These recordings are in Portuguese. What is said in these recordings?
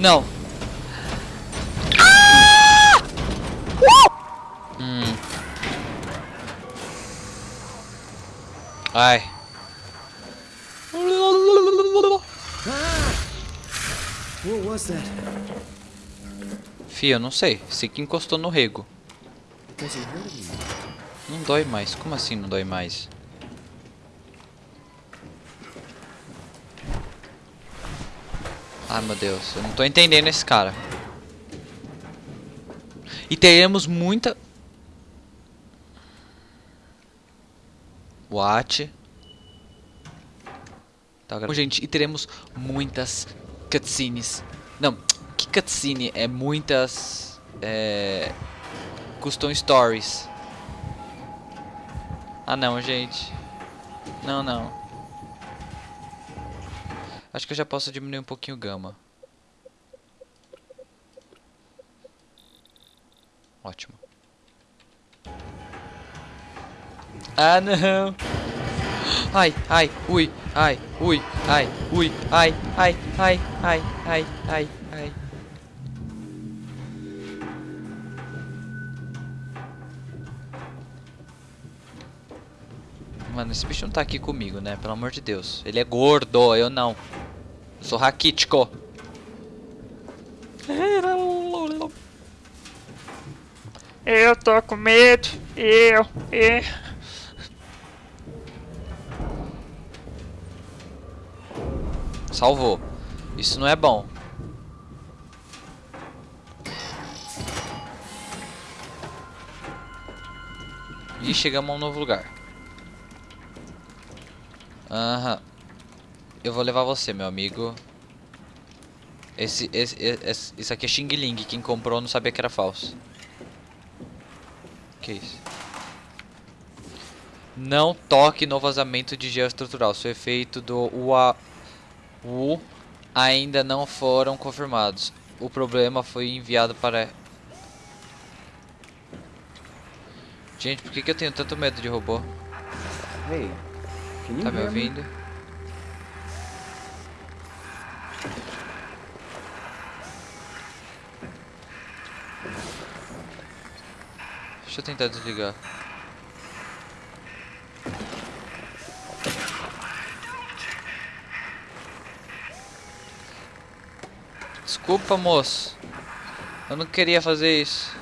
Não. Ah! Uh! Hum. Ai. Fia, eu não sei. Sei que encostou no rego. Não dói mais. Como assim não dói mais? Ai meu Deus, eu não tô entendendo esse cara. E teremos muita... What? Tá, gra- gente, e teremos muitas cutscenes. Não, que cutscene? É muitas... É... Custom Stories. Ah não, gente. Não, não. Acho que eu já posso diminuir um pouquinho o gama. Ótimo. Ah não! Ai, ai, ui, ai, ui, ai, ui, ai, ai, ai, ai, ai, ai, ai. Mano, esse bicho não tá aqui comigo, né? Pelo amor de Deus. Ele é gordo, eu não. Sou raquítico. Eu tô com medo. Eu, eu. Salvou. Isso não é bom. E chegamos a um novo lugar. Aham. Eu vou levar você, meu amigo. Esse, esse, esse, isso aqui é Xing Ling. Quem comprou não sabia que era falso. Que isso? Não toque no vazamento de gel estrutural. Seu efeito do UA, U ainda não foram confirmados. O problema foi enviado para... Gente, por que, que eu tenho tanto medo de robô? Hey, Tá me me? ouvindo? Deixa eu tentar desligar. Desculpa, moço. Eu não queria fazer isso.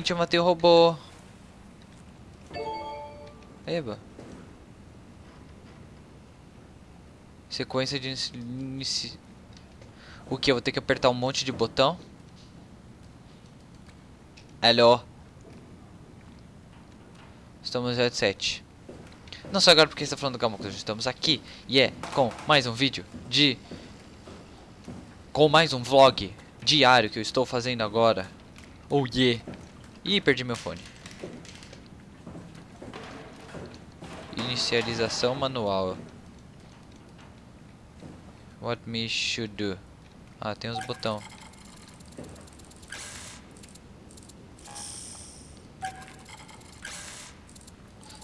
Gente, eu matei o robô. Eba. Sequência de inici-. O que? Eu vou ter que apertar um monte de botão? Alô? Estamos no headset. Não só agora porque está falando do Gamma Crush, estamos aqui e é com mais um vídeo de... Com mais um vlog diário que eu estou fazendo agora. Oh yeah. Ih, perdi meu fone. Inicialização manual. What me should do? Ah, tem os botão.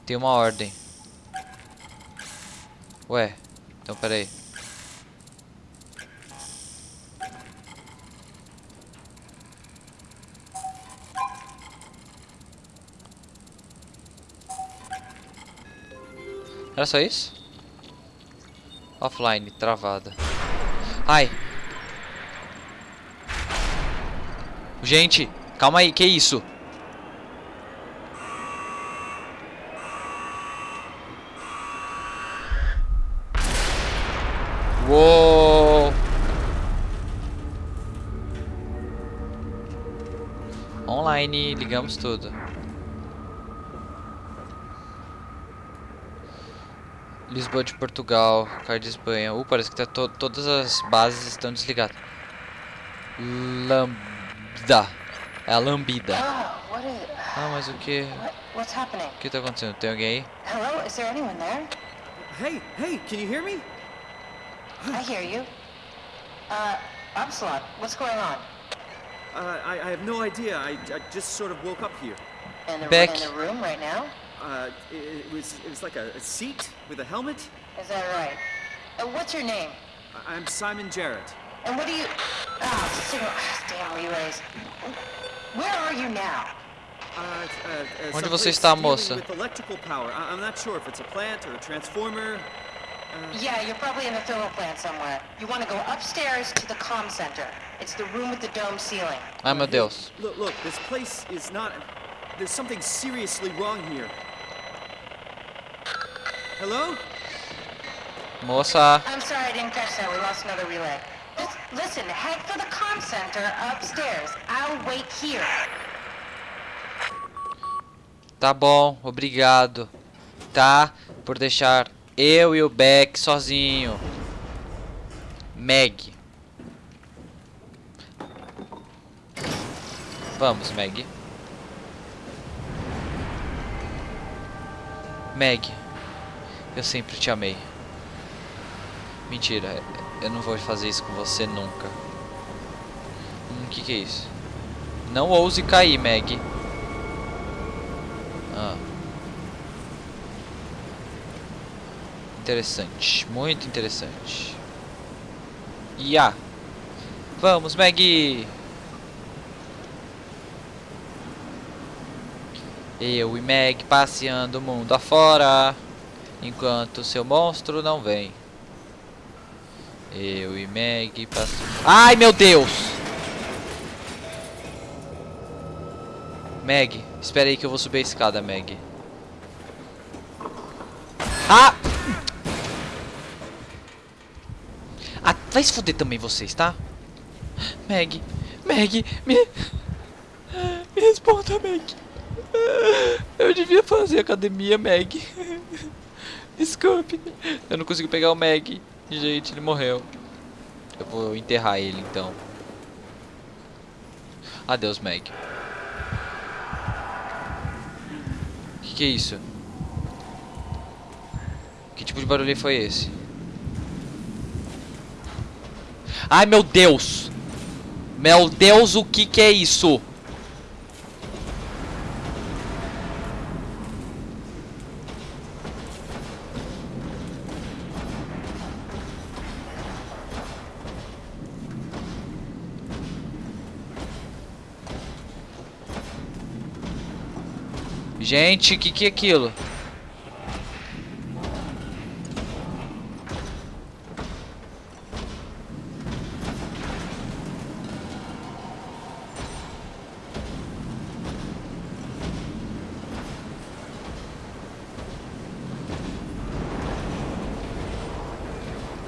Tem uma ordem. Ué, então peraí. Era só isso? Offline, travada. Ai. Gente, calma aí, que isso? Uou. Online, ligamos tudo. Lisboa de Portugal, Caio de Espanha. Uh, parece que tá to todas as bases estão desligadas. Lambda. É a lambida. Is Ah, mas o que? what, what's happening? O que tá acontecendo? Tem alguém aí? Hello? Is there anyone there? Hey, hey, can you hear me? I hear you. Uh, Upslot, what's going on? Uh, I, I have no idea. I, I just sort of woke up here. In the, Beck. in the room right now? Uh, it, it was it was like a, a seat with a helmet. Is that right? Uh, what's your name? I, I'm Simon Jarrett. And what do you... Ah, signal... Damn relays. Where are you now? Uh, uh, uh, Onde someplace você está, dealing moça? With electrical power. I, I'm not sure if it's a plant or a transformer. Yeah, you're probably in the thermal plant somewhere. You want to go upstairs to the comm center. It's the room with the dome ceiling. Ai meu Deus. Look, look, this place is not. There's something seriously wrong here. Hello? Moça. I'm sorry I didn't catch that. We lost another relay. Just listen, head for the comm center upstairs. I'll wait here. Tá bom, obrigado. Tá? Por deixar eu e o Beck sozinho. Meg. Vamos, Meg. Meg. Eu sempre te amei. Mentira, eu não vou fazer isso com você nunca. Hum, que, que é isso? Não ouse cair, Meg. Ah. Interessante, muito interessante. Ya. Vamos, Maggie. Eu e Meg passeando o mundo afora, enquanto seu monstro não vem. Eu e Meg passeando. Ai, meu Deus! Meg, espera aí que eu vou subir a escada, Meg. Ah! Ah, vai se fuder também vocês, tá? Meg, Meg, me... Me responda, Meg. Eu devia fazer academia, Meg. Desculpe. Eu não consigo pegar o Meg. Gente, ele morreu. Eu vou enterrar ele, então. Adeus, Meg. Que que é isso? Que tipo de barulho foi esse? Ai, meu Deus! Meu Deus, o que que é isso? Gente, o que que é aquilo?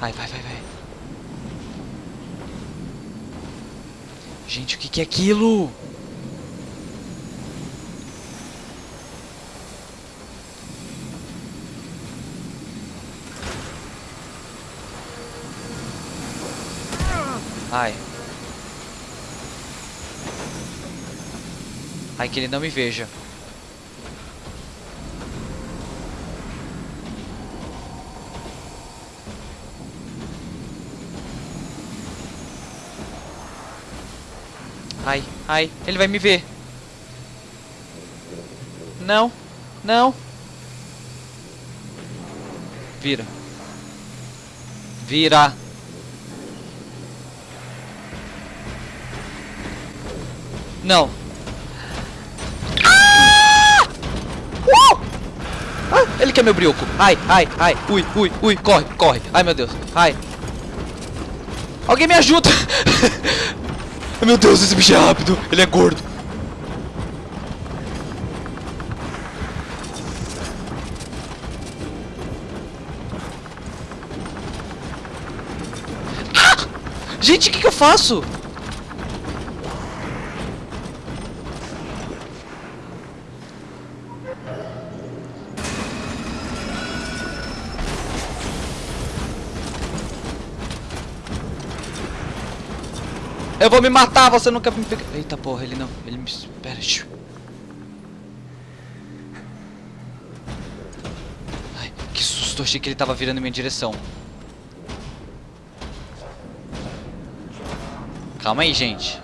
Ai, vai, vai, vai. Gente, o que que é aquilo? Ai. Ai, que ele não me veja. Ai, ai, ele vai me ver. Não, não. Vira. Vira. Não. Ah! Uh! Ah, ele quer meu brioco. Ai, ai, ai. Ui, ui, ui. Corre, corre. Ai, meu Deus. Ai. Alguém me ajuda. meu Deus, esse bicho é rápido. Ele é gordo. Ah! Gente, o que, que eu faço? Eu vou me matar, você não quer me pegar. Eita porra, ele não. Ele me. Pera, xiu. Ai, que susto, achei que ele tava virando em minha direção. Calma aí, gente.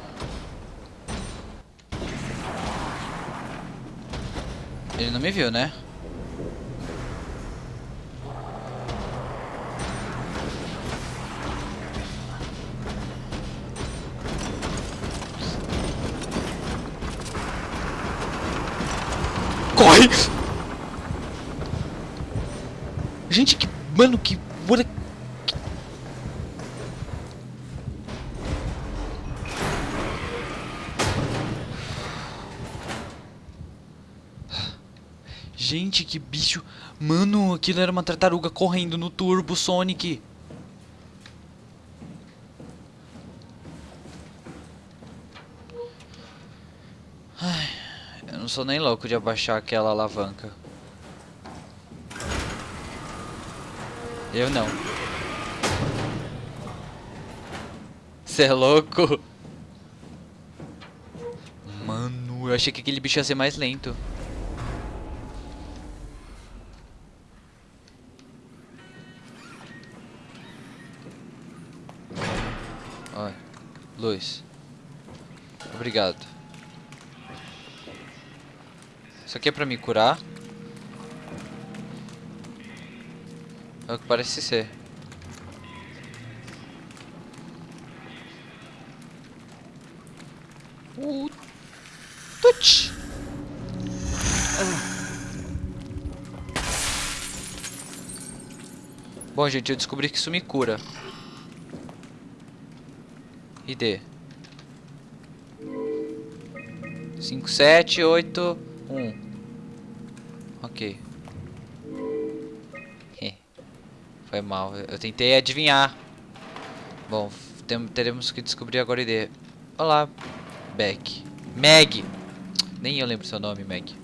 Ele não me viu, né? Mano, que. Olha. Gente, que bicho. Mano, aquilo era uma tartaruga correndo no Turbo Sonic. Ai, eu não sou nem louco de abaixar aquela alavanca. Eu não. Você é louco? Mano, eu achei que aquele bicho ia ser mais lento. Olha, luz. Obrigado. Isso aqui é pra me curar. É o que parece ser. Uh, touch. Bom, gente, eu descobri que isso me cura. ID. 5, 7, 8, 1. Foi mal. Eu tentei adivinhar. Bom, teremos que descobrir agora a ID. Olá, Beck. Meg! Nem eu lembro seu nome, Meg.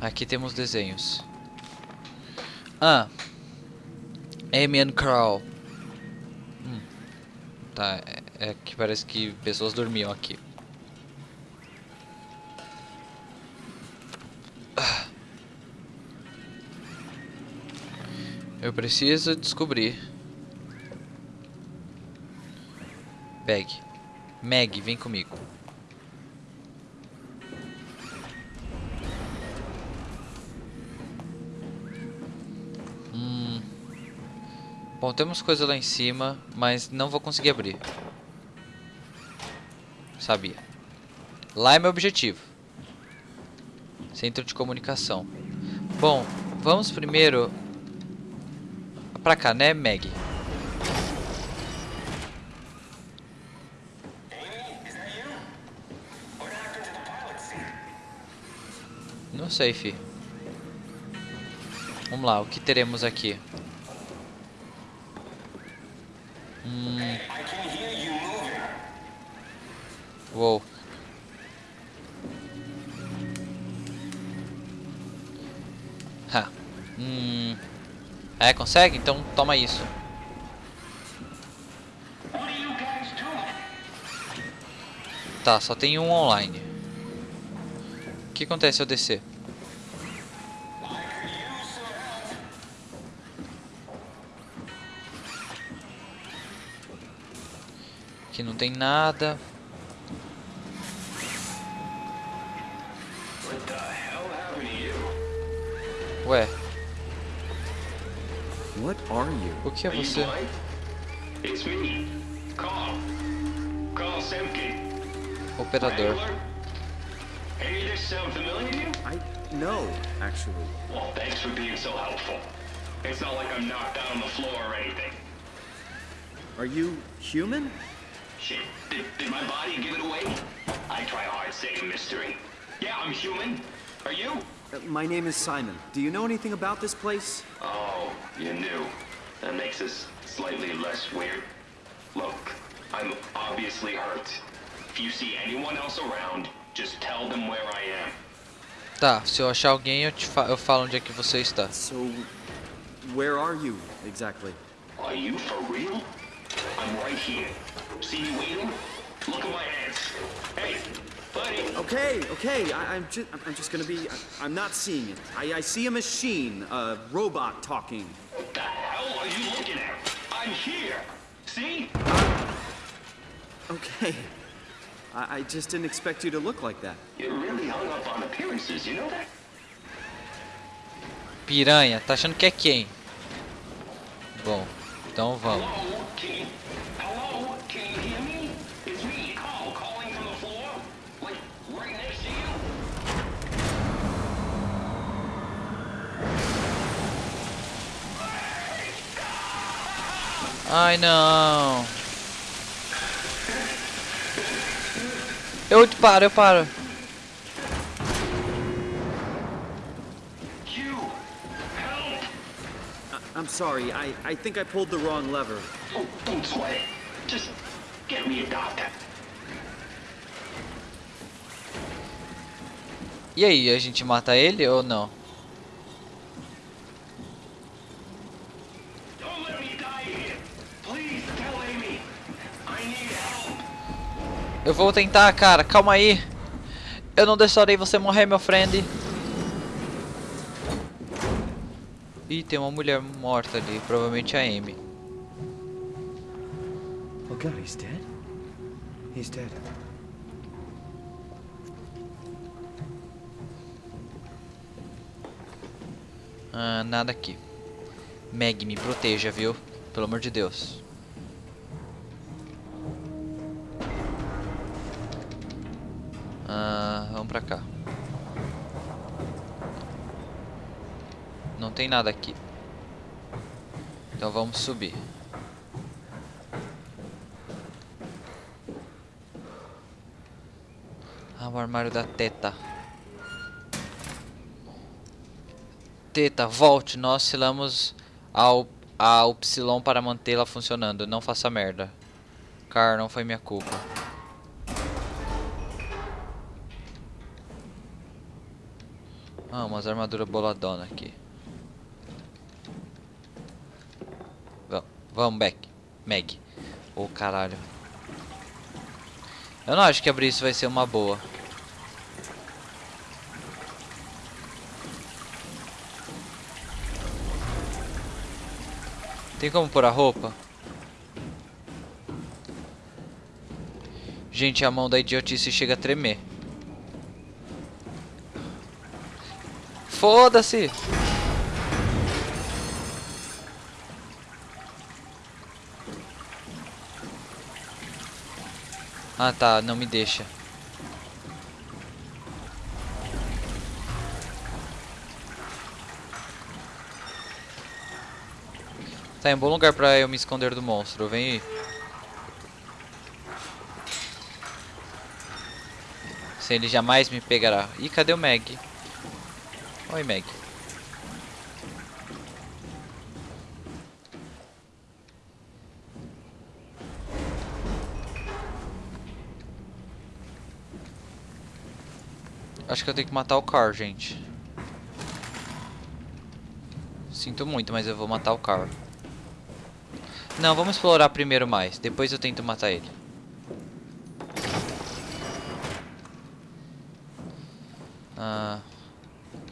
Aqui temos desenhos. Ah. Amy and Carl. Hum. Tá, é, é que parece que pessoas dormiam aqui. Eu preciso descobrir. Meg. Meg, vem comigo. Hum. Bom, temos coisa lá em cima, mas não vou conseguir abrir. Sabia. Lá é meu objetivo. Centro de comunicação. Bom, vamos primeiro pra cá, né, Meg? Não sei, fi. Vamos lá, o que teremos aqui? Hum. Uou. É, consegue? Então toma isso. Tá, só tem um online. O que acontece se eu descer? Aqui não tem nada. Are you? o que é você? It's me, Carl. Carl Semke. Operador. Wrangler? Any of this sound familiar to you? I no, actually. Well, thanks for being so helpful. It's not like I'm knocked out on the floor or anything. Are you human? Shit, did, did my body give it away? I try hard to stay a mystery. Yeah, I'm human. Are you? Uh, my name is Simon. Do you know anything about this place? Oh, you knew. That makes this slightly less weird. Look, I'm obviously hurt. If you see anyone else around, just tell them where I am. Tá, se eu achar alguém, eu, te fa eu falo onde é que você está. So, where are you exactly? Are you for real? I'm right here. See me waiting? Look at my hands. Hey, buddy. Okay, okay. I, I'm just, I'm just gonna be. I, I'm not seeing it. I, I see a machine, a robot talking. What the hell are you looking at? I'm here. See? Okay. I, I just didn't expect you to look like that. You're really hung up on appearances, you know that? Piranha, tá achando que é quem? Bom, então vamos. Ai não. Eu te paro, eu paro. I, I'm sorry. I, I think I pulled the wrong lever. Oh, don't sweat it. Just get me a doctor. E aí, a gente mata ele ou não? Eu vou tentar, cara. Calma aí. Eu não deixarei você morrer, meu friend. Ih, tem uma mulher morta ali. Provavelmente a Amy. Oh God, he's dead. He's dead. Ah, nada aqui. Meg, me proteja, viu? Pelo amor de Deus. Vamos pra cá. Não tem nada aqui. Então vamos subir. Ah, o armário da teta. Teta, volte. Nós selamos ao, a Upsilon para mantê-la funcionando. Não faça merda. Car, não foi minha culpa. Ah, umas armaduras boladona aqui. Vamos, vamos, Beck. Meg. Ô, caralho. Eu não acho que abrir isso vai ser uma boa. Tem como pôr a roupa? Gente, a mão da idiotice chega a tremer. Foda-se! Ah tá, não me deixa. Tá em um bom lugar pra eu me esconder do monstro, vem aí. Se ele jamais me pegará. Ih, cadê o Meg? Oi, Meg. Acho que eu tenho que matar o Car, gente. Sinto muito, mas eu vou matar o Car. Não, vamos explorar primeiro mais. Depois eu tento matar ele. Ah, que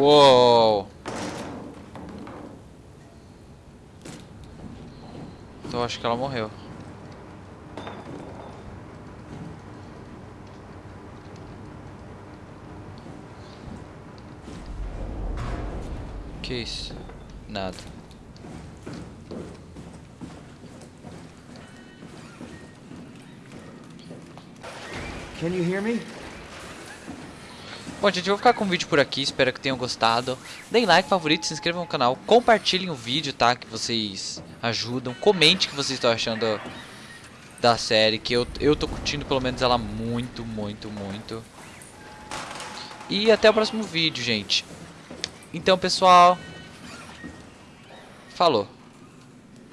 Uou! Então acho que ela morreu. Que isso? Nada. Can you hear me? Bom, gente, eu vou ficar com o vídeo por aqui. Espero que tenham gostado. Deem like, favorito, se inscrevam no canal. Compartilhem o vídeo, tá? Que vocês ajudam. Comente o que vocês estão achando da série. Que eu, eu tô curtindo pelo menos ela muito, muito, muito. E até o próximo vídeo, gente. Então, pessoal. Falou.